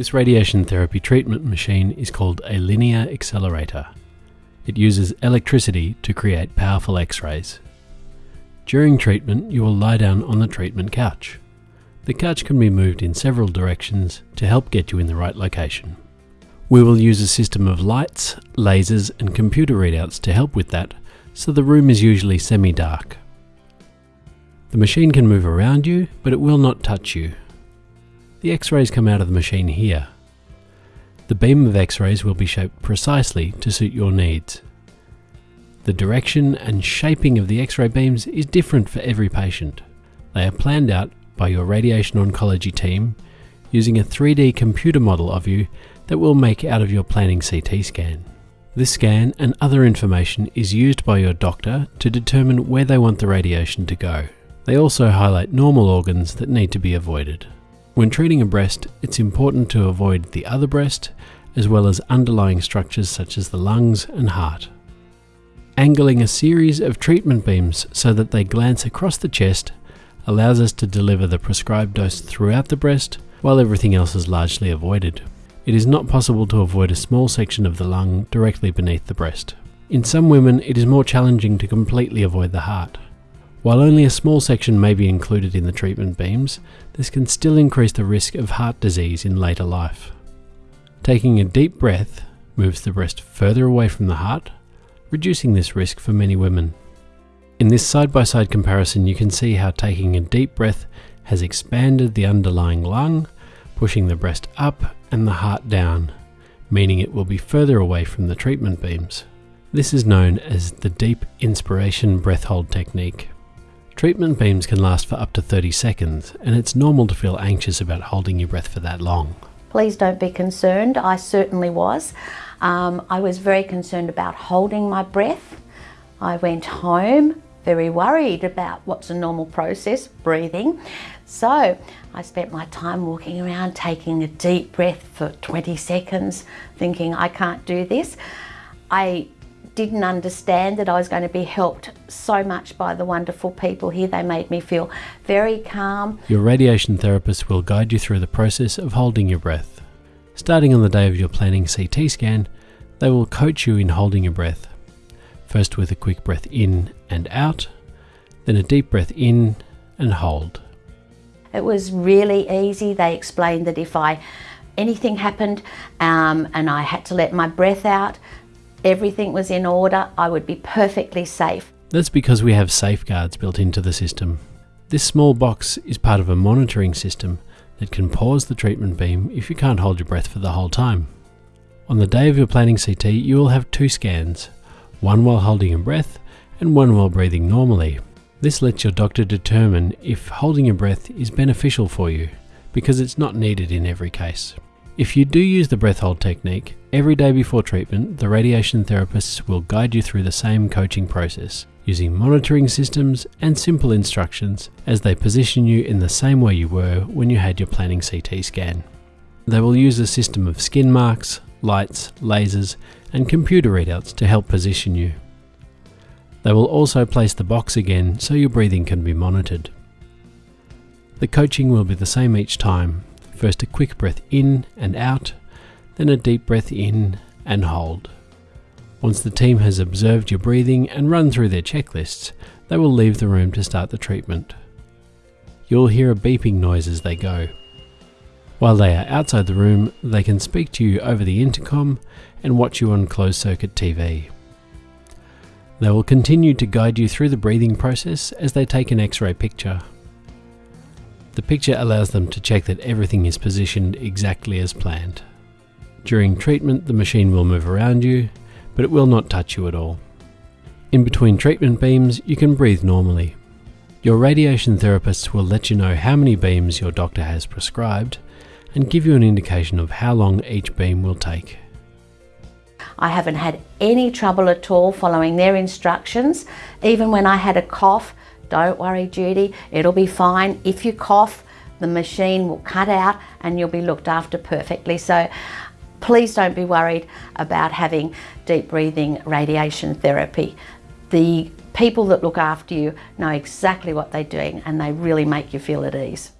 This radiation therapy treatment machine is called a linear accelerator. It uses electricity to create powerful x-rays. During treatment, you will lie down on the treatment couch. The couch can be moved in several directions to help get you in the right location. We will use a system of lights, lasers and computer readouts to help with that, so the room is usually semi-dark. The machine can move around you, but it will not touch you. The x-rays come out of the machine here. The beam of x-rays will be shaped precisely to suit your needs. The direction and shaping of the x-ray beams is different for every patient. They are planned out by your radiation oncology team using a 3D computer model of you that will make out of your planning CT scan. This scan and other information is used by your doctor to determine where they want the radiation to go. They also highlight normal organs that need to be avoided. When treating a breast, it's important to avoid the other breast as well as underlying structures such as the lungs and heart. Angling a series of treatment beams so that they glance across the chest allows us to deliver the prescribed dose throughout the breast while everything else is largely avoided. It is not possible to avoid a small section of the lung directly beneath the breast. In some women, it is more challenging to completely avoid the heart. While only a small section may be included in the treatment beams, this can still increase the risk of heart disease in later life. Taking a deep breath moves the breast further away from the heart, reducing this risk for many women. In this side-by-side -side comparison you can see how taking a deep breath has expanded the underlying lung, pushing the breast up and the heart down, meaning it will be further away from the treatment beams. This is known as the deep inspiration breath hold technique. Treatment beams can last for up to 30 seconds and it's normal to feel anxious about holding your breath for that long. Please don't be concerned, I certainly was. Um, I was very concerned about holding my breath. I went home very worried about what's a normal process, breathing. So I spent my time walking around taking a deep breath for 20 seconds, thinking I can't do this. I didn't understand that I was going to be helped so much by the wonderful people here. They made me feel very calm. Your radiation therapist will guide you through the process of holding your breath. Starting on the day of your planning CT scan, they will coach you in holding your breath First with a quick breath in and out, then a deep breath in and hold. It was really easy. They explained that if I anything happened um, and I had to let my breath out, everything was in order, I would be perfectly safe. That's because we have safeguards built into the system. This small box is part of a monitoring system that can pause the treatment beam if you can't hold your breath for the whole time. On the day of your planning CT, you will have two scans, one while holding your breath and one while breathing normally. This lets your doctor determine if holding your breath is beneficial for you, because it's not needed in every case. If you do use the breath hold technique, every day before treatment, the radiation therapists will guide you through the same coaching process, using monitoring systems and simple instructions as they position you in the same way you were when you had your planning CT scan. They will use a system of skin marks, lights, lasers, and computer readouts to help position you. They will also place the box again so your breathing can be monitored. The coaching will be the same each time. First a quick breath in and out, then a deep breath in and hold. Once the team has observed your breathing and run through their checklists, they will leave the room to start the treatment. You'll hear a beeping noise as they go. While they are outside the room, they can speak to you over the intercom and watch you on closed circuit TV. They will continue to guide you through the breathing process as they take an x-ray picture. The picture allows them to check that everything is positioned exactly as planned. During treatment, the machine will move around you, but it will not touch you at all. In between treatment beams, you can breathe normally. Your radiation therapist will let you know how many beams your doctor has prescribed and give you an indication of how long each beam will take. I haven't had any trouble at all following their instructions. Even when I had a cough, don't worry Judy, it'll be fine. If you cough, the machine will cut out and you'll be looked after perfectly. So please don't be worried about having deep breathing radiation therapy. The people that look after you know exactly what they're doing and they really make you feel at ease.